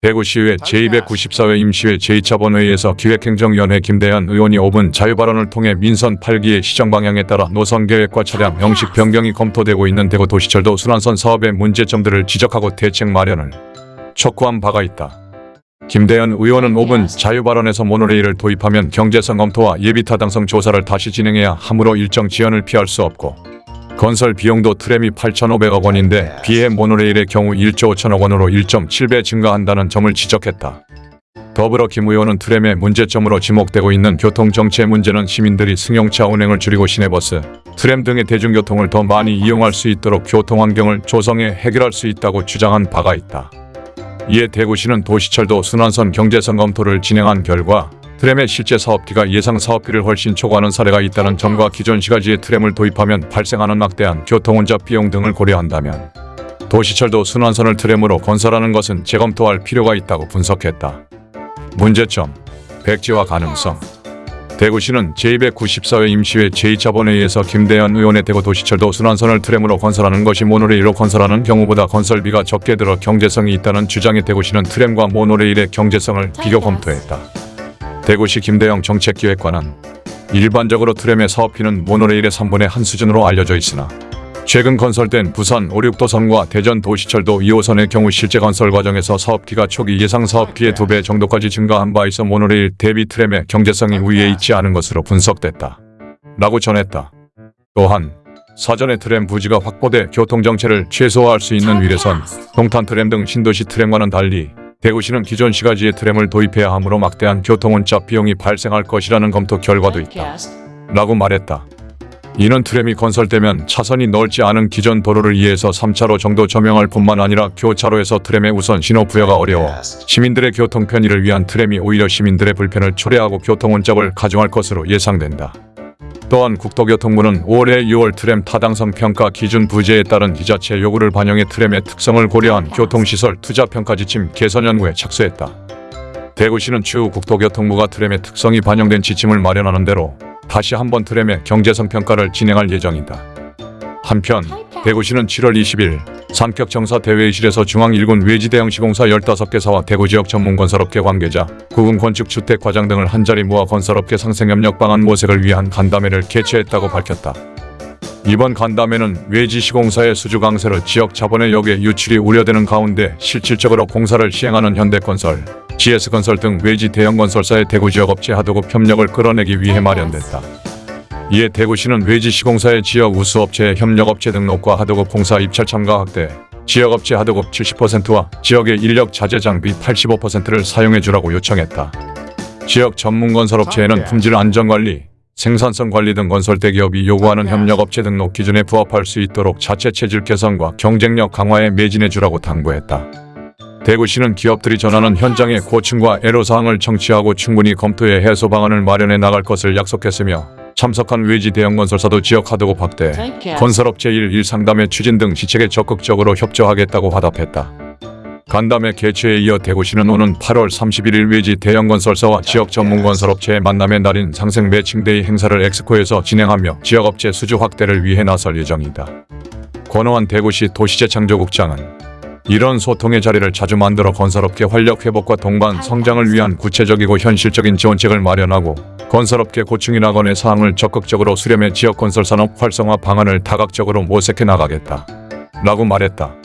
대구시의회 제294회 임시회 제2차 본회의에서 기획행정위원회 김대현 의원이 5분 자유발언을 통해 민선 8기의 시정 방향에 따라 노선계획과 차량 형식 변경이 검토되고 있는 대구 도시철도 순환선 사업의 문제점들을 지적하고 대책 마련을 촉구한 바가 있다. 김대현 의원은 5분 자유발언에서 모노레일을 도입하면 경제성 검토와 예비타당성 조사를 다시 진행해야 하므로 일정 지연을 피할 수 없고 건설 비용도 트램이 8,500억 원인데 비해 모노레일의 경우 1조 5천억 원으로 1.7배 증가한다는 점을 지적했다. 더불어 김 의원은 트램의 문제점으로 지목되고 있는 교통정체 문제는 시민들이 승용차 운행을 줄이고 시내버스, 트램 등의 대중교통을 더 많이 이용할 수 있도록 교통환경을 조성해 해결할 수 있다고 주장한 바가 있다. 이에 대구시는 도시철도 순환선 경제성 검토를 진행한 결과 트램의 실제 사업비가 예상 사업비를 훨씬 초과하는 사례가 있다는 점과 기존 시가지에 트램을 도입하면 발생하는 막대한 교통운잡 비용 등을 고려한다면 도시철도 순환선을 트램으로 건설하는 것은 재검토할 필요가 있다고 분석했다. 문제점, 백지화 가능성 대구시는 제294회 임시회 제2차 본회의에서 김대현 의원의 대구 도시철도 순환선을 트램으로 건설하는 것이 모노레일로 건설하는 경우보다 건설비가 적게 들어 경제성이 있다는 주장에 대구시는 트램과 모노레일의 경제성을 비교 검토했다. 대구시 김대영 정책기획관은 일반적으로 트램의 사업비는 모노레일의 3분의 1 수준으로 알려져 있으나 최근 건설된 부산 5, 6도선과 대전 도시철도 2호선의 경우 실제 건설 과정에서 사업비가 초기 예상 사업비의 2배 정도까지 증가한 바 있어 모노레일 대비 트램의 경제성이 우위에 있지 않은 것으로 분석됐다. 라고 전했다. 또한 사전에 트램 부지가 확보돼 교통정체를 최소화할 수 있는 위례선, 동탄 트램 등 신도시 트램과는 달리 대구시는 기존 시가지에 트램을 도입해야 하므로 막대한 교통운잡 비용이 발생할 것이라는 검토 결과도 있다. 라고 말했다. 이는 트램이 건설되면 차선이 넓지 않은 기존 도로를 이해해서 3차로 정도 조명할 뿐만 아니라 교차로에서 트램의 우선 신호 부여가 어려워 시민들의 교통 편의를 위한 트램이 오히려 시민들의 불편을 초래하고 교통운잡을 가중할 것으로 예상된다. 또한 국토교통부는 올해 6월 트램 타당성 평가 기준 부재에 따른 지자체 요구를 반영해 트램의 특성을 고려한 교통시설 투자평가 지침 개선 연구에 착수했다. 대구시는 추후 국토교통부가 트램의 특성이 반영된 지침을 마련하는 대로 다시 한번 트램의 경제성 평가를 진행할 예정이다. 한편 대구시는 7월 20일 산격정사 대회의실에서 중앙 1군 외지 대형 시공사 15개사와 대구 지역 전문 건설업계 관계자, 구군 건축 주택 과장 등을 한자리 모아 건설업계 상생협력 방안 모색을 위한 간담회를 개최했다고 밝혔다. 이번 간담회는 외지 시공사의 수주 강세로 지역 자본의 역의 유출이 우려되는 가운데 실질적으로 공사를 시행하는 현대건설, GS건설 등 외지 대형 건설사의 대구 지역 업체 하도급 협력을 끌어내기 위해 마련됐다. 이에 대구시는 외지 시공사의 지역 우수업체의 협력업체 등록과 하도급 공사 입찰 참가 확대, 지역업체 하도급 70%와 지역의 인력 자재 장비 85%를 사용해주라고 요청했다. 지역 전문 건설업체에는 품질 안전관리, 생산성 관리 등 건설 대 기업이 요구하는 협력업체 등록 기준에 부합할 수 있도록 자체 체질 개선과 경쟁력 강화에 매진해주라고 당부했다. 대구시는 기업들이 전하는 현장의 고충과 애로사항을 청취하고 충분히 검토해 해소 방안을 마련해 나갈 것을 약속했으며 참석한 외지 대형 건설사도 지역 하도급 확대, 건설업체 1일 상담회 추진 등 시책에 적극적으로 협조하겠다고 화답했다. 간담회 개최에 이어 대구시는 오는 8월 31일 외지 대형 건설사와 지역 전문 건설업체의 만남의 날인 상생 매칭데이 행사를 엑스코에서 진행하며 지역업체 수주 확대를 위해 나설 예정이다. 권호환 대구시 도시재창조국장은 이런 소통의 자리를 자주 만들어 건설업계 활력 회복과 동반 성장을 위한 구체적이고 현실적인 지원책을 마련하고 건설업계 고충이 나 건의 사항을 적극적으로 수렴해 지역 건설 산업 활성화 방안을 다각적으로 모색해 나가겠다. 라고 말했다.